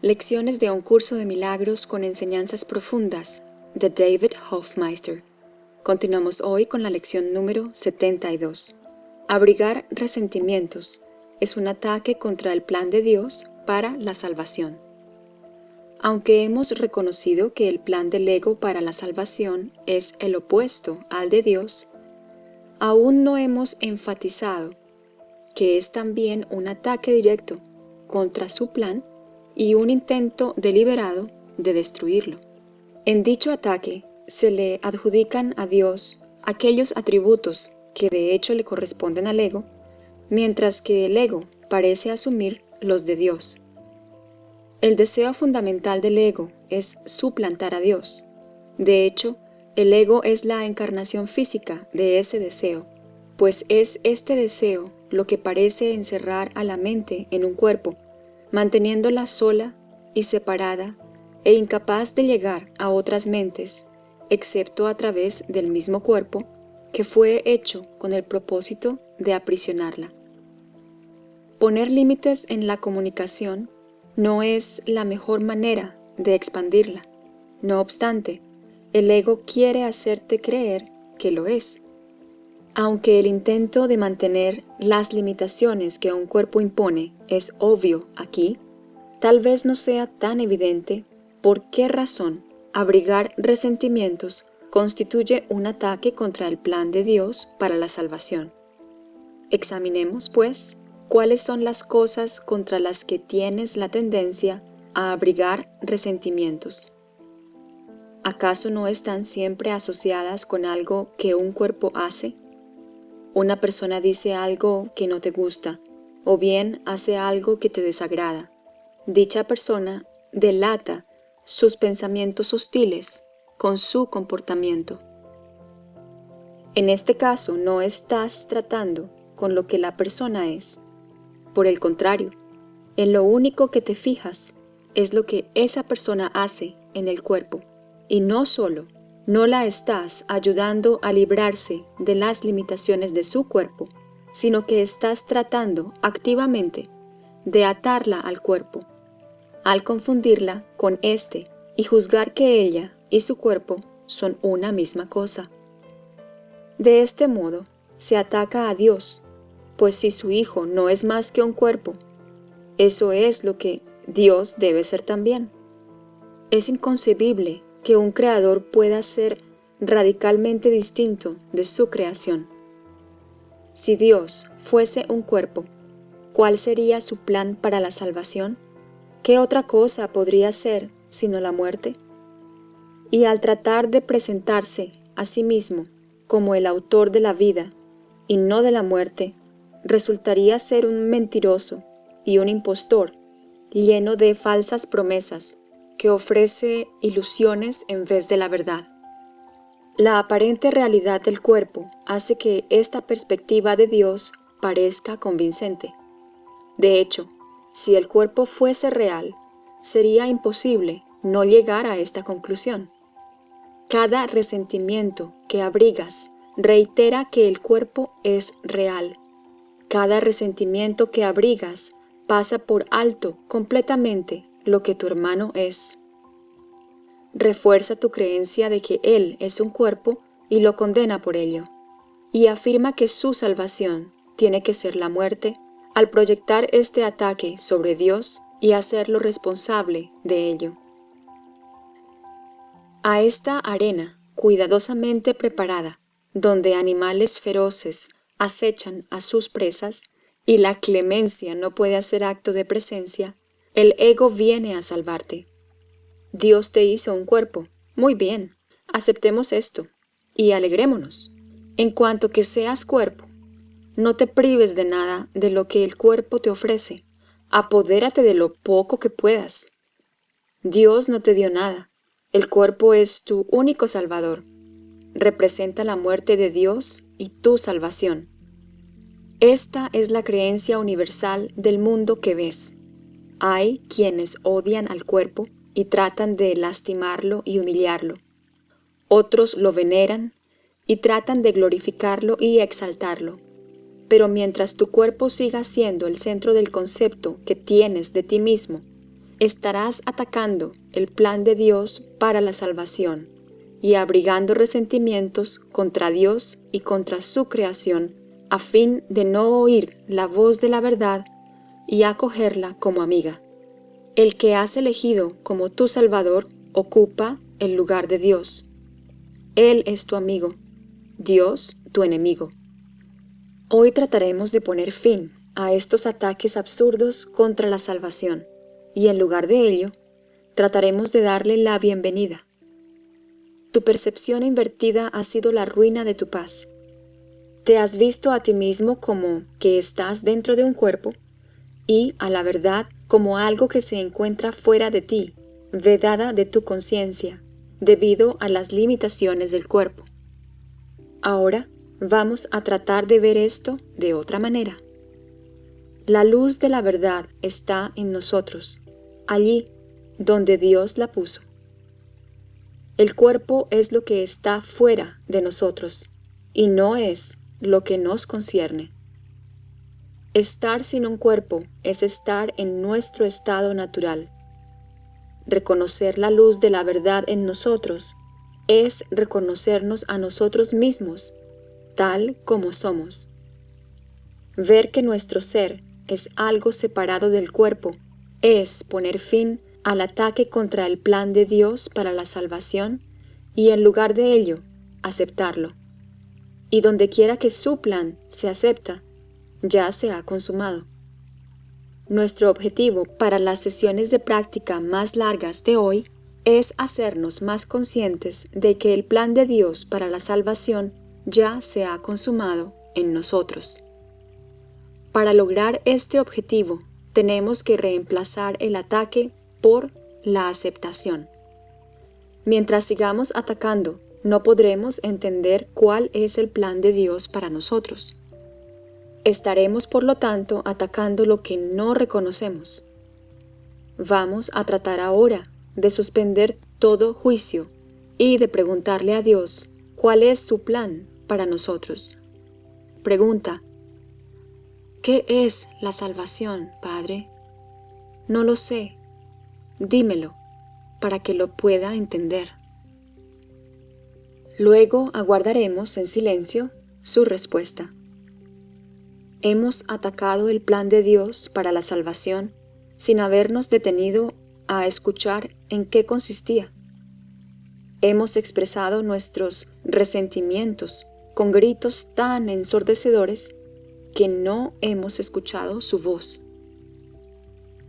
Lecciones de un curso de milagros con enseñanzas profundas de David Hofmeister. Continuamos hoy con la lección número 72. Abrigar resentimientos es un ataque contra el plan de Dios para la salvación. Aunque hemos reconocido que el plan del ego para la salvación es el opuesto al de Dios, aún no hemos enfatizado que es también un ataque directo contra su plan y un intento deliberado de destruirlo. En dicho ataque se le adjudican a Dios aquellos atributos que de hecho le corresponden al ego, mientras que el ego parece asumir los de Dios. El deseo fundamental del ego es suplantar a Dios. De hecho, el ego es la encarnación física de ese deseo, pues es este deseo lo que parece encerrar a la mente en un cuerpo manteniéndola sola y separada e incapaz de llegar a otras mentes, excepto a través del mismo cuerpo que fue hecho con el propósito de aprisionarla. Poner límites en la comunicación no es la mejor manera de expandirla. No obstante, el ego quiere hacerte creer que lo es. Aunque el intento de mantener las limitaciones que un cuerpo impone es obvio aquí, tal vez no sea tan evidente por qué razón abrigar resentimientos constituye un ataque contra el plan de Dios para la salvación. Examinemos, pues, cuáles son las cosas contra las que tienes la tendencia a abrigar resentimientos. ¿Acaso no están siempre asociadas con algo que un cuerpo hace? Una persona dice algo que no te gusta, o bien hace algo que te desagrada. Dicha persona delata sus pensamientos hostiles con su comportamiento. En este caso no estás tratando con lo que la persona es. Por el contrario, en lo único que te fijas es lo que esa persona hace en el cuerpo, y no solo no la estás ayudando a librarse de las limitaciones de su cuerpo, sino que estás tratando activamente de atarla al cuerpo, al confundirla con éste y juzgar que ella y su cuerpo son una misma cosa. De este modo, se ataca a Dios, pues si su Hijo no es más que un cuerpo, eso es lo que Dios debe ser también. Es inconcebible que un creador pueda ser radicalmente distinto de su creación. Si Dios fuese un cuerpo, ¿cuál sería su plan para la salvación? ¿Qué otra cosa podría ser sino la muerte? Y al tratar de presentarse a sí mismo como el autor de la vida y no de la muerte, resultaría ser un mentiroso y un impostor lleno de falsas promesas que ofrece ilusiones en vez de la verdad. La aparente realidad del cuerpo hace que esta perspectiva de Dios parezca convincente. De hecho, si el cuerpo fuese real, sería imposible no llegar a esta conclusión. Cada resentimiento que abrigas reitera que el cuerpo es real. Cada resentimiento que abrigas pasa por alto completamente lo que tu hermano es. Refuerza tu creencia de que Él es un cuerpo y lo condena por ello, y afirma que su salvación tiene que ser la muerte al proyectar este ataque sobre Dios y hacerlo responsable de ello. A esta arena cuidadosamente preparada, donde animales feroces acechan a sus presas y la clemencia no puede hacer acto de presencia, el ego viene a salvarte. Dios te hizo un cuerpo. Muy bien, aceptemos esto y alegrémonos. En cuanto que seas cuerpo, no te prives de nada de lo que el cuerpo te ofrece. Apodérate de lo poco que puedas. Dios no te dio nada. El cuerpo es tu único salvador. Representa la muerte de Dios y tu salvación. Esta es la creencia universal del mundo que ves. Hay quienes odian al cuerpo y tratan de lastimarlo y humillarlo. Otros lo veneran y tratan de glorificarlo y exaltarlo. Pero mientras tu cuerpo siga siendo el centro del concepto que tienes de ti mismo, estarás atacando el plan de Dios para la salvación y abrigando resentimientos contra Dios y contra su creación a fin de no oír la voz de la verdad y acogerla como amiga. El que has elegido como tu Salvador ocupa el lugar de Dios. Él es tu amigo, Dios tu enemigo. Hoy trataremos de poner fin a estos ataques absurdos contra la salvación y en lugar de ello, trataremos de darle la bienvenida. Tu percepción invertida ha sido la ruina de tu paz. Te has visto a ti mismo como que estás dentro de un cuerpo y a la verdad como algo que se encuentra fuera de ti, vedada de tu conciencia, debido a las limitaciones del cuerpo. Ahora vamos a tratar de ver esto de otra manera. La luz de la verdad está en nosotros, allí donde Dios la puso. El cuerpo es lo que está fuera de nosotros y no es lo que nos concierne. Estar sin un cuerpo es estar en nuestro estado natural. Reconocer la luz de la verdad en nosotros es reconocernos a nosotros mismos tal como somos. Ver que nuestro ser es algo separado del cuerpo, es poner fin al ataque contra el plan de Dios para la salvación y en lugar de ello, aceptarlo. Y donde quiera que su plan se acepta, ya se ha consumado. Nuestro objetivo para las sesiones de práctica más largas de hoy es hacernos más conscientes de que el plan de Dios para la salvación ya se ha consumado en nosotros. Para lograr este objetivo, tenemos que reemplazar el ataque por la aceptación. Mientras sigamos atacando, no podremos entender cuál es el plan de Dios para nosotros. Estaremos, por lo tanto, atacando lo que no reconocemos. Vamos a tratar ahora de suspender todo juicio y de preguntarle a Dios cuál es su plan para nosotros. Pregunta, ¿Qué es la salvación, Padre? No lo sé. Dímelo para que lo pueda entender. Luego aguardaremos en silencio su respuesta. Hemos atacado el plan de Dios para la salvación sin habernos detenido a escuchar en qué consistía. Hemos expresado nuestros resentimientos con gritos tan ensordecedores que no hemos escuchado su voz.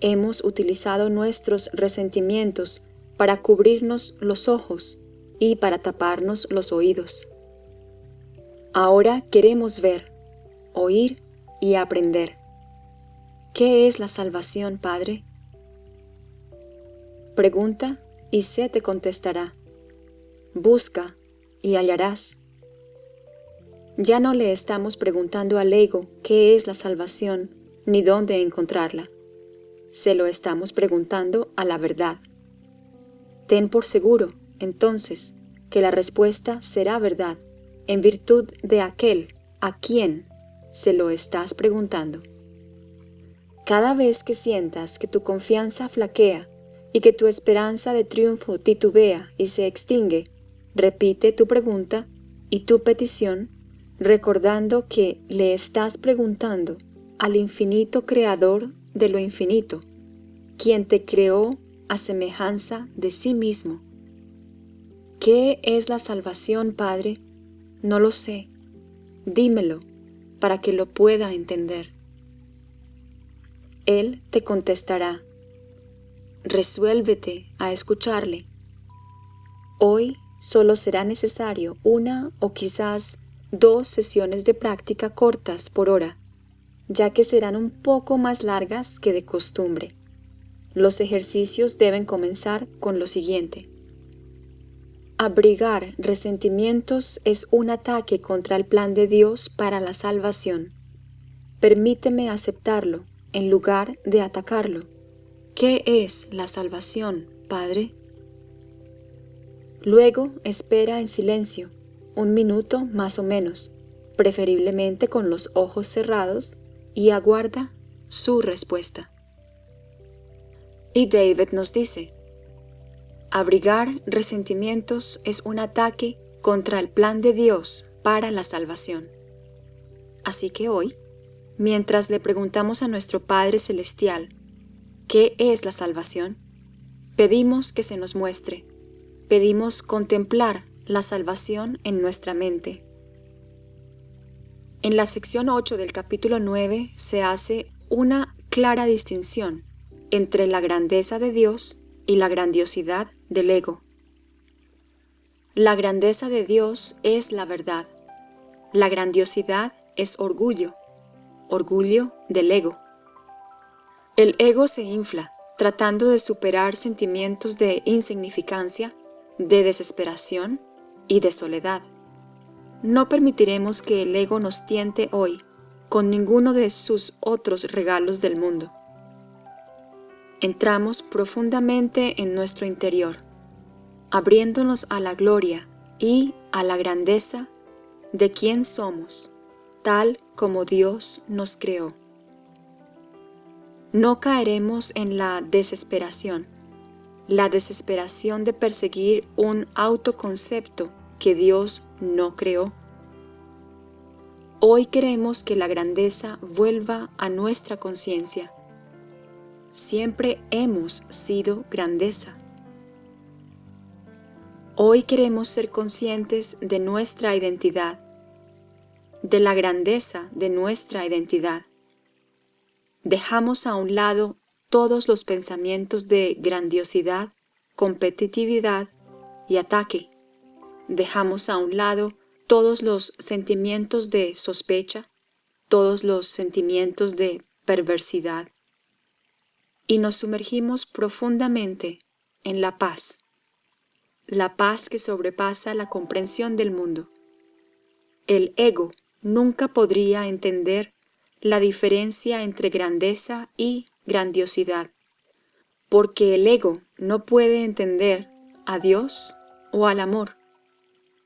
Hemos utilizado nuestros resentimientos para cubrirnos los ojos y para taparnos los oídos. Ahora queremos ver, oír y aprender. ¿Qué es la salvación, Padre? Pregunta y se te contestará. Busca y hallarás. Ya no le estamos preguntando al ego qué es la salvación ni dónde encontrarla. Se lo estamos preguntando a la verdad. Ten por seguro, entonces, que la respuesta será verdad, en virtud de aquel a quien se lo estás preguntando. Cada vez que sientas que tu confianza flaquea y que tu esperanza de triunfo titubea y se extingue, repite tu pregunta y tu petición recordando que le estás preguntando al infinito creador de lo infinito, quien te creó a semejanza de sí mismo. ¿Qué es la salvación, Padre? No lo sé. Dímelo para que lo pueda entender. Él te contestará. Resuélvete a escucharle. Hoy solo será necesario una o quizás dos sesiones de práctica cortas por hora, ya que serán un poco más largas que de costumbre. Los ejercicios deben comenzar con lo siguiente. Abrigar resentimientos es un ataque contra el plan de Dios para la salvación. Permíteme aceptarlo en lugar de atacarlo. ¿Qué es la salvación, Padre? Luego espera en silencio un minuto más o menos, preferiblemente con los ojos cerrados, y aguarda su respuesta. Y David nos dice, abrigar resentimientos es un ataque contra el plan de Dios para la salvación. Así que hoy, mientras le preguntamos a nuestro Padre Celestial, ¿qué es la salvación? Pedimos que se nos muestre, pedimos contemplar la salvación en nuestra mente. En la sección 8 del capítulo 9 se hace una clara distinción entre la grandeza de Dios y la grandiosidad del ego. La grandeza de Dios es la verdad. La grandiosidad es orgullo, orgullo del ego. El ego se infla, tratando de superar sentimientos de insignificancia, de desesperación y de soledad. No permitiremos que el ego nos tiente hoy con ninguno de sus otros regalos del mundo. Entramos profundamente en nuestro interior, abriéndonos a la gloria y a la grandeza de quien somos, tal como Dios nos creó no caeremos en la desesperación, la desesperación de perseguir un autoconcepto que Dios no creó. Hoy queremos que la grandeza vuelva a nuestra conciencia. Siempre hemos sido grandeza. Hoy queremos ser conscientes de nuestra identidad, de la grandeza de nuestra identidad dejamos a un lado todos los pensamientos de grandiosidad, competitividad y ataque. Dejamos a un lado todos los sentimientos de sospecha, todos los sentimientos de perversidad y nos sumergimos profundamente en la paz, la paz que sobrepasa la comprensión del mundo. El ego nunca podría entender la diferencia entre grandeza y grandiosidad, porque el ego no puede entender a Dios o al amor.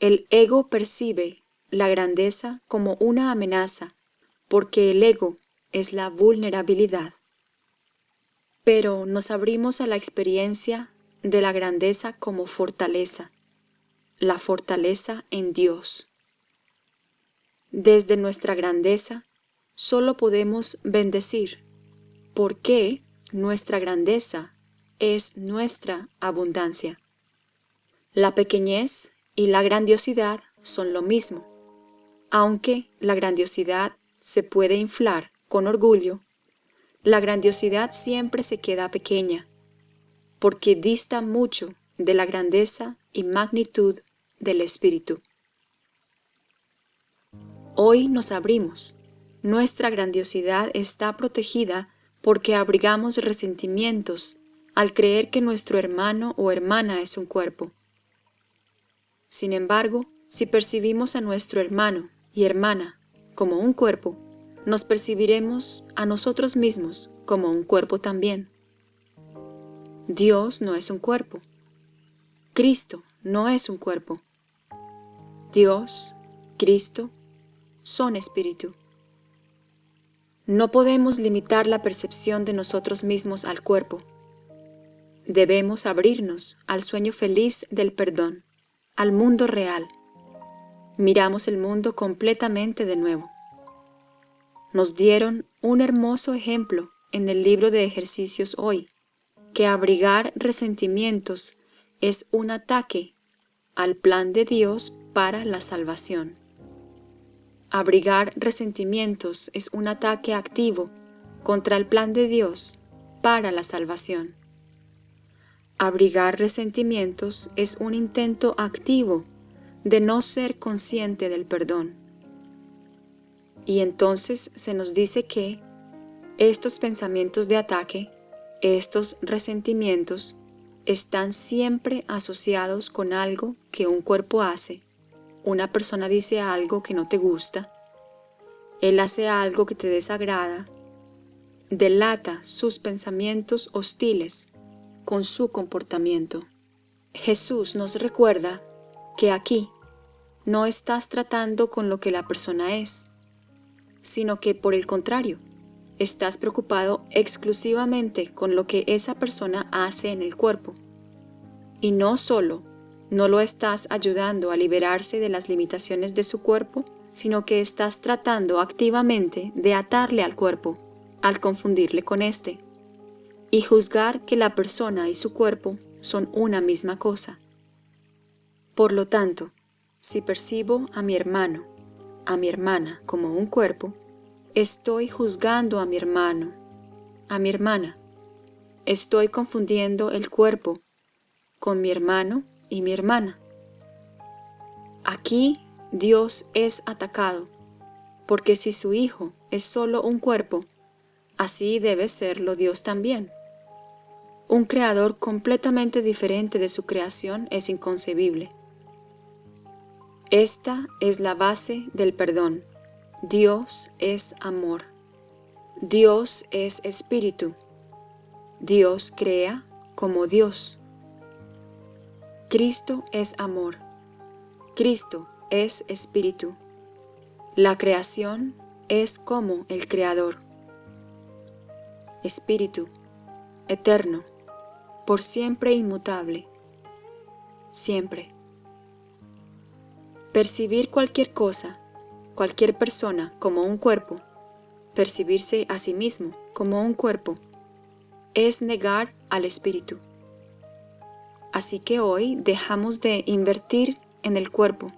El ego percibe la grandeza como una amenaza, porque el ego es la vulnerabilidad. Pero nos abrimos a la experiencia de la grandeza como fortaleza, la fortaleza en Dios. Desde nuestra grandeza solo podemos bendecir, porque nuestra grandeza es nuestra abundancia. La pequeñez y la grandiosidad son lo mismo, aunque la grandiosidad se puede inflar con orgullo, la grandiosidad siempre se queda pequeña, porque dista mucho de la grandeza y magnitud del Espíritu. Hoy nos abrimos nuestra grandiosidad está protegida porque abrigamos resentimientos al creer que nuestro hermano o hermana es un cuerpo. Sin embargo, si percibimos a nuestro hermano y hermana como un cuerpo, nos percibiremos a nosotros mismos como un cuerpo también. Dios no es un cuerpo. Cristo no es un cuerpo. Dios, Cristo, son espíritu. No podemos limitar la percepción de nosotros mismos al cuerpo. Debemos abrirnos al sueño feliz del perdón, al mundo real. Miramos el mundo completamente de nuevo. Nos dieron un hermoso ejemplo en el libro de ejercicios hoy, que abrigar resentimientos es un ataque al plan de Dios para la salvación. Abrigar resentimientos es un ataque activo contra el plan de Dios para la salvación. Abrigar resentimientos es un intento activo de no ser consciente del perdón. Y entonces se nos dice que estos pensamientos de ataque, estos resentimientos, están siempre asociados con algo que un cuerpo hace una persona dice algo que no te gusta, él hace algo que te desagrada, delata sus pensamientos hostiles con su comportamiento. Jesús nos recuerda que aquí no estás tratando con lo que la persona es, sino que por el contrario, estás preocupado exclusivamente con lo que esa persona hace en el cuerpo. Y no solo no lo estás ayudando a liberarse de las limitaciones de su cuerpo, sino que estás tratando activamente de atarle al cuerpo, al confundirle con éste, y juzgar que la persona y su cuerpo son una misma cosa. Por lo tanto, si percibo a mi hermano, a mi hermana como un cuerpo, estoy juzgando a mi hermano, a mi hermana. Estoy confundiendo el cuerpo con mi hermano y mi hermana. Aquí Dios es atacado, porque si su Hijo es solo un cuerpo, así debe serlo Dios también. Un creador completamente diferente de su creación es inconcebible. Esta es la base del perdón. Dios es amor. Dios es espíritu. Dios crea como Dios. Cristo es amor. Cristo es espíritu. La creación es como el Creador. Espíritu, eterno, por siempre inmutable. Siempre. Percibir cualquier cosa, cualquier persona como un cuerpo, percibirse a sí mismo como un cuerpo, es negar al espíritu. Así que hoy dejamos de invertir en el cuerpo.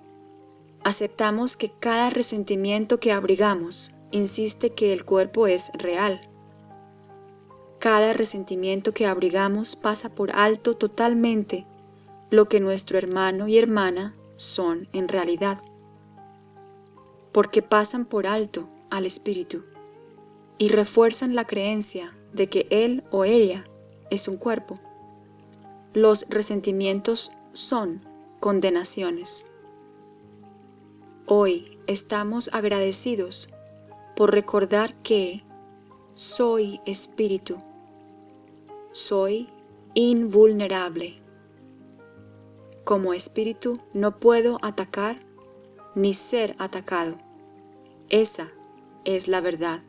Aceptamos que cada resentimiento que abrigamos insiste que el cuerpo es real. Cada resentimiento que abrigamos pasa por alto totalmente lo que nuestro hermano y hermana son en realidad, porque pasan por alto al espíritu y refuerzan la creencia de que él o ella es un cuerpo. Los resentimientos son condenaciones. Hoy estamos agradecidos por recordar que soy espíritu, soy invulnerable. Como espíritu no puedo atacar ni ser atacado. Esa es la verdad.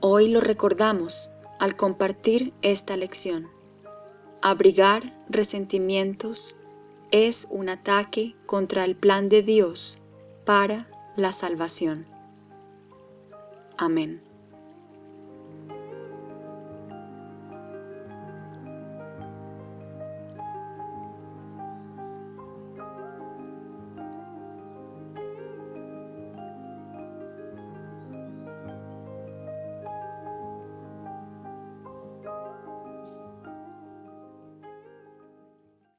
Hoy lo recordamos al compartir esta lección. Abrigar resentimientos es un ataque contra el plan de Dios para la salvación. Amén.